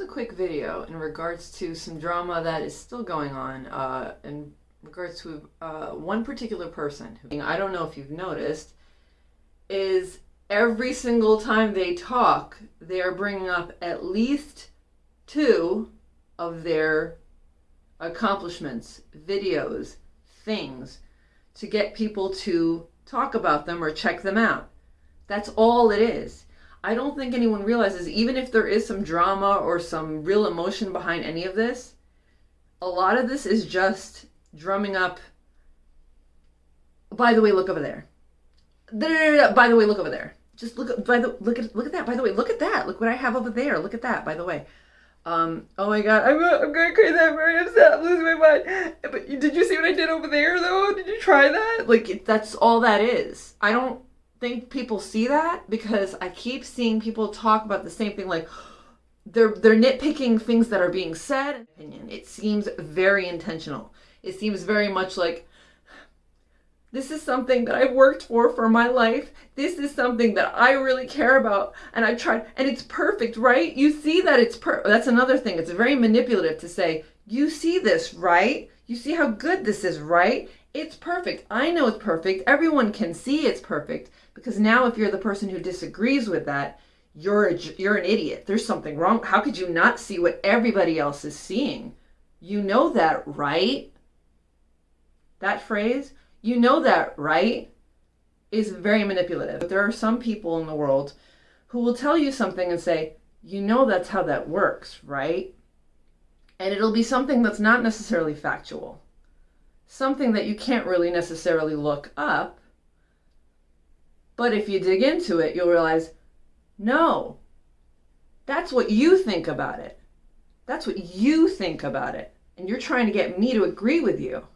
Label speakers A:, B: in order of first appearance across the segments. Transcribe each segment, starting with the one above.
A: a quick video in regards to some drama that is still going on uh, in regards to uh, one particular person. Who, I don't know if you've noticed, is every single time they talk, they are bringing up at least two of their accomplishments, videos, things to get people to talk about them or check them out. That's all it is. I don't think anyone realizes, even if there is some drama or some real emotion behind any of this, a lot of this is just drumming up. By the way, look over there. By the way, look over there. Just look. By the look at look at that. By the way, look at that. Look what I have over there. Look at that. By the way. Um, oh my god, I'm, I'm going crazy. I'm very upset. I'm losing my mind. But did you see what I did over there, though? Did you try that? Like, that's all that is. I don't think people see that because I keep seeing people talk about the same thing like they're they're nitpicking things that are being said. Opinion. It seems very intentional. It seems very much like this is something that I've worked for for my life. This is something that I really care about and I tried and it's perfect, right? You see that it's per that's another thing. It's very manipulative to say, "You see this, right? You see how good this is, right? It's perfect. I know it's perfect. Everyone can see it's perfect." Because now if you're the person who disagrees with that, you're a, you're an idiot. There's something wrong. How could you not see what everybody else is seeing? You know that, right? That phrase, you know that, right? Is very manipulative. But there are some people in the world who will tell you something and say, you know that's how that works, right? And it'll be something that's not necessarily factual. Something that you can't really necessarily look up but if you dig into it, you'll realize, no, that's what you think about it. That's what you think about it. And you're trying to get me to agree with you.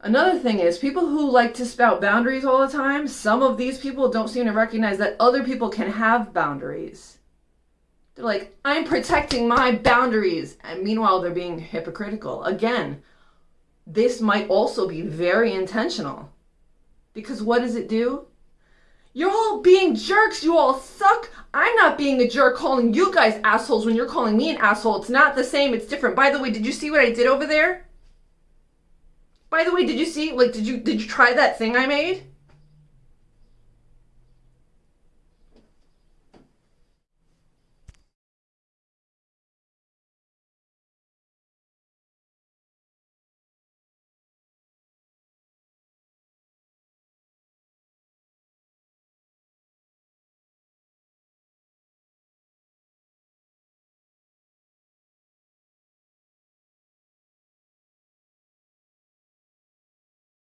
A: Another thing is people who like to spout boundaries all the time, some of these people don't seem to recognize that other people can have boundaries. They're like, I'm protecting my boundaries. And meanwhile, they're being hypocritical. Again, this might also be very intentional. Because what does it do? You're all being jerks. You all suck. I'm not being a jerk calling you guys assholes when you're calling me an asshole. It's not the same. It's different. By the way, did you see what I did over there? By the way, did you see, like, did you, did you try that thing I made?